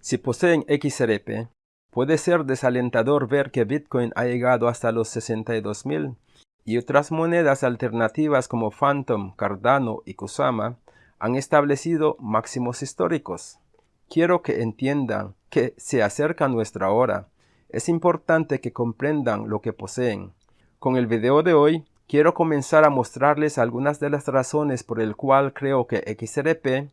Si poseen XRP, puede ser desalentador ver que Bitcoin ha llegado hasta los 62.000 y otras monedas alternativas como Phantom, Cardano y Kusama han establecido máximos históricos. Quiero que entiendan que se acerca nuestra hora. Es importante que comprendan lo que poseen. Con el video de hoy, quiero comenzar a mostrarles algunas de las razones por el cual creo que XRP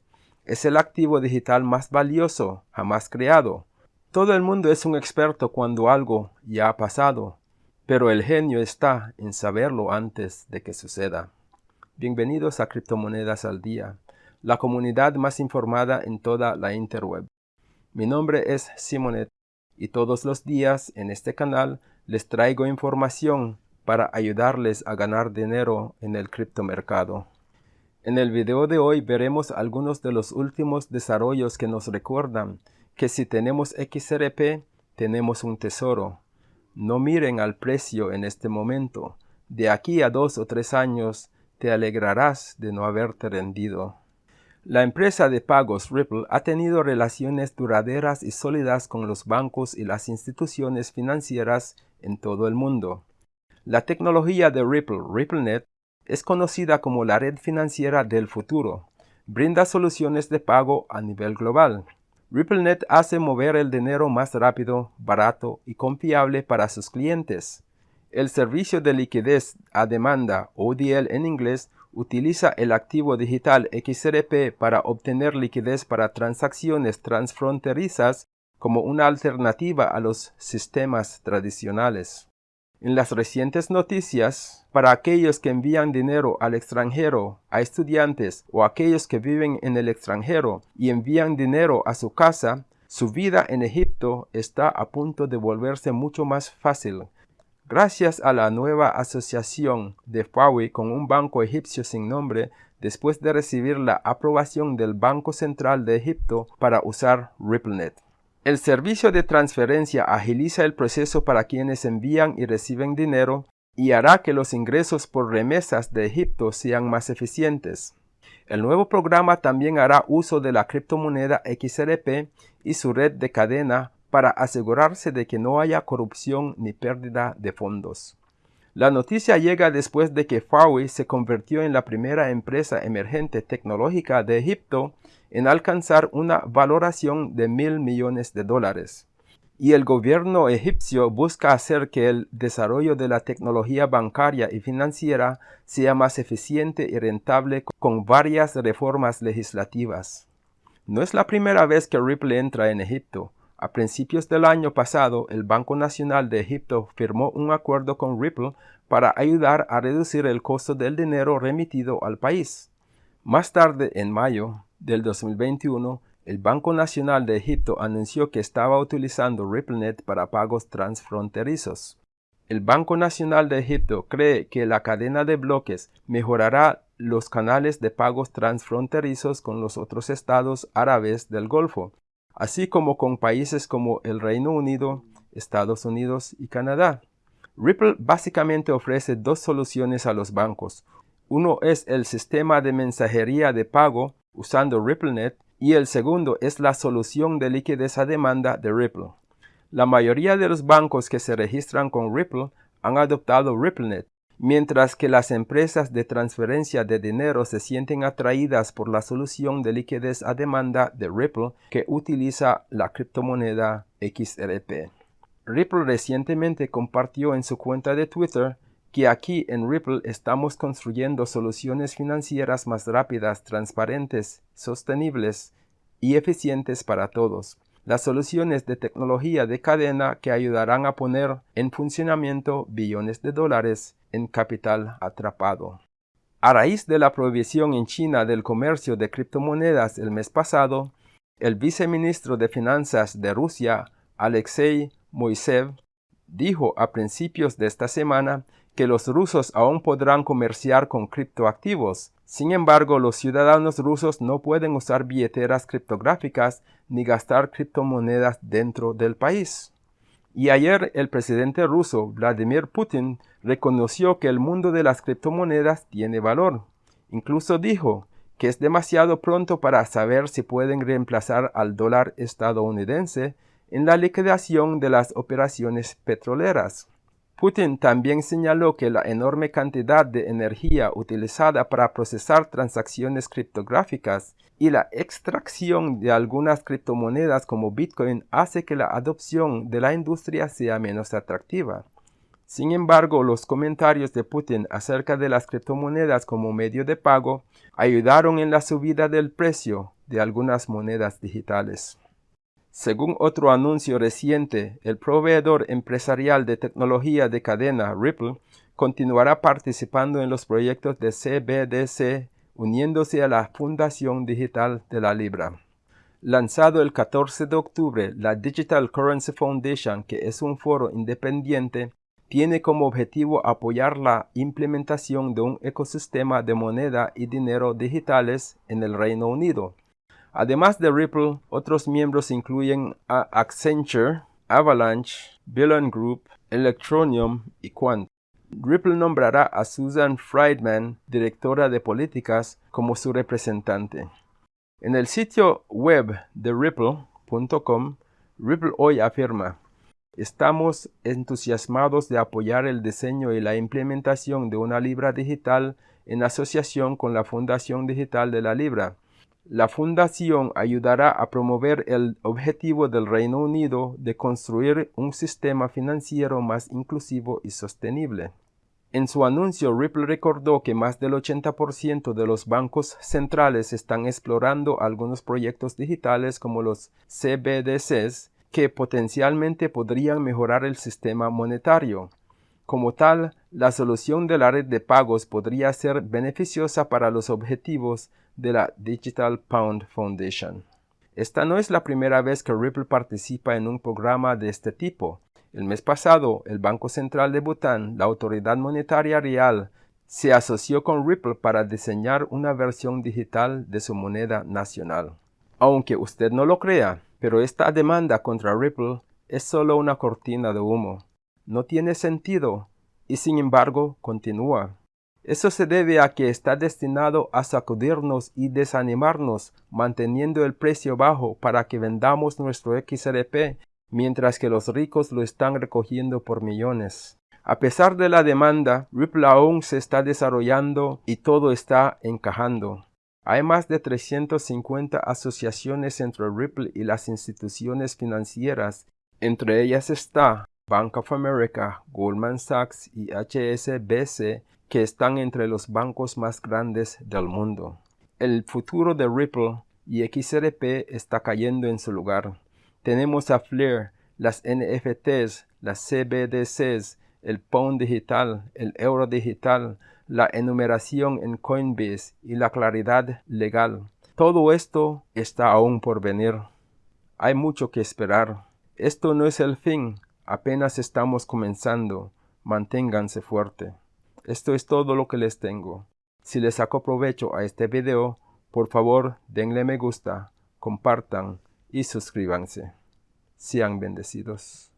es el activo digital más valioso jamás creado. Todo el mundo es un experto cuando algo ya ha pasado, pero el genio está en saberlo antes de que suceda. Bienvenidos a Criptomonedas al Día, la comunidad más informada en toda la interweb. Mi nombre es Simonet y todos los días en este canal les traigo información para ayudarles a ganar dinero en el criptomercado. En el video de hoy veremos algunos de los últimos desarrollos que nos recuerdan que si tenemos XRP, tenemos un tesoro. No miren al precio en este momento. De aquí a dos o tres años te alegrarás de no haberte rendido. La empresa de pagos Ripple ha tenido relaciones duraderas y sólidas con los bancos y las instituciones financieras en todo el mundo. La tecnología de Ripple, RippleNet, es conocida como la red financiera del futuro. Brinda soluciones de pago a nivel global. RippleNet hace mover el dinero más rápido, barato y confiable para sus clientes. El servicio de liquidez a demanda, ODL en inglés, utiliza el activo digital XRP para obtener liquidez para transacciones transfronterizas como una alternativa a los sistemas tradicionales. En las recientes noticias, para aquellos que envían dinero al extranjero, a estudiantes o aquellos que viven en el extranjero y envían dinero a su casa, su vida en Egipto está a punto de volverse mucho más fácil. Gracias a la nueva asociación de Huawei con un banco egipcio sin nombre, después de recibir la aprobación del Banco Central de Egipto para usar RippleNet. El servicio de transferencia agiliza el proceso para quienes envían y reciben dinero y hará que los ingresos por remesas de Egipto sean más eficientes. El nuevo programa también hará uso de la criptomoneda XRP y su red de cadena para asegurarse de que no haya corrupción ni pérdida de fondos. La noticia llega después de que Huawei se convirtió en la primera empresa emergente tecnológica de Egipto en alcanzar una valoración de mil millones de dólares. Y el gobierno egipcio busca hacer que el desarrollo de la tecnología bancaria y financiera sea más eficiente y rentable con varias reformas legislativas. No es la primera vez que Ripple entra en Egipto. A principios del año pasado, el Banco Nacional de Egipto firmó un acuerdo con Ripple para ayudar a reducir el costo del dinero remitido al país. Más tarde, en mayo del 2021, el Banco Nacional de Egipto anunció que estaba utilizando RippleNet para pagos transfronterizos. El Banco Nacional de Egipto cree que la cadena de bloques mejorará los canales de pagos transfronterizos con los otros estados árabes del Golfo, así como con países como el Reino Unido, Estados Unidos y Canadá. Ripple básicamente ofrece dos soluciones a los bancos. Uno es el sistema de mensajería de pago usando RippleNet y el segundo es la solución de liquidez a demanda de Ripple. La mayoría de los bancos que se registran con Ripple han adoptado RippleNet, mientras que las empresas de transferencia de dinero se sienten atraídas por la solución de liquidez a demanda de Ripple que utiliza la criptomoneda XRP. Ripple recientemente compartió en su cuenta de Twitter que aquí en Ripple estamos construyendo soluciones financieras más rápidas, transparentes, sostenibles y eficientes para todos las soluciones de tecnología de cadena que ayudarán a poner en funcionamiento billones de dólares en capital atrapado. A raíz de la prohibición en China del comercio de criptomonedas el mes pasado, el viceministro de Finanzas de Rusia, Alexei Moisev, dijo a principios de esta semana que los rusos aún podrán comerciar con criptoactivos. Sin embargo, los ciudadanos rusos no pueden usar billeteras criptográficas ni gastar criptomonedas dentro del país. Y ayer el presidente ruso Vladimir Putin reconoció que el mundo de las criptomonedas tiene valor. Incluso dijo que es demasiado pronto para saber si pueden reemplazar al dólar estadounidense en la liquidación de las operaciones petroleras. Putin también señaló que la enorme cantidad de energía utilizada para procesar transacciones criptográficas y la extracción de algunas criptomonedas como Bitcoin hace que la adopción de la industria sea menos atractiva. Sin embargo, los comentarios de Putin acerca de las criptomonedas como medio de pago ayudaron en la subida del precio de algunas monedas digitales. Según otro anuncio reciente, el proveedor empresarial de tecnología de cadena Ripple continuará participando en los proyectos de CBDC uniéndose a la Fundación Digital de la Libra. Lanzado el 14 de octubre, la Digital Currency Foundation, que es un foro independiente, tiene como objetivo apoyar la implementación de un ecosistema de moneda y dinero digitales en el Reino Unido. Además de Ripple, otros miembros incluyen a Accenture, Avalanche, Billion Group, Electronium y Quant. Ripple nombrará a Susan Friedman, directora de políticas, como su representante. En el sitio web de ripple.com, Ripple hoy afirma, Estamos entusiasmados de apoyar el diseño y la implementación de una libra digital en asociación con la Fundación Digital de la Libra. La fundación ayudará a promover el objetivo del Reino Unido de construir un sistema financiero más inclusivo y sostenible. En su anuncio, Ripple recordó que más del 80% de los bancos centrales están explorando algunos proyectos digitales como los CBDCs que potencialmente podrían mejorar el sistema monetario. Como tal, la solución de la red de pagos podría ser beneficiosa para los objetivos de la Digital Pound Foundation. Esta no es la primera vez que Ripple participa en un programa de este tipo. El mes pasado, el Banco Central de Bután, la Autoridad Monetaria Real, se asoció con Ripple para diseñar una versión digital de su moneda nacional. Aunque usted no lo crea, pero esta demanda contra Ripple es solo una cortina de humo. No tiene sentido y sin embargo continúa. Eso se debe a que está destinado a sacudirnos y desanimarnos manteniendo el precio bajo para que vendamos nuestro XRP mientras que los ricos lo están recogiendo por millones. A pesar de la demanda, Ripple aún se está desarrollando y todo está encajando. Hay más de 350 asociaciones entre Ripple y las instituciones financieras. Entre ellas está Bank of America, Goldman Sachs y HSBC, que están entre los bancos más grandes del mundo. El futuro de Ripple y XRP está cayendo en su lugar. Tenemos a Flair, las NFTs, las CBDCs, el Pound digital, el Euro digital, la enumeración en Coinbase y la claridad legal. Todo esto está aún por venir. Hay mucho que esperar. Esto no es el fin, apenas estamos comenzando. Manténganse fuerte. Esto es todo lo que les tengo. Si les saco provecho a este video, por favor denle me gusta, compartan y suscríbanse. Sean bendecidos.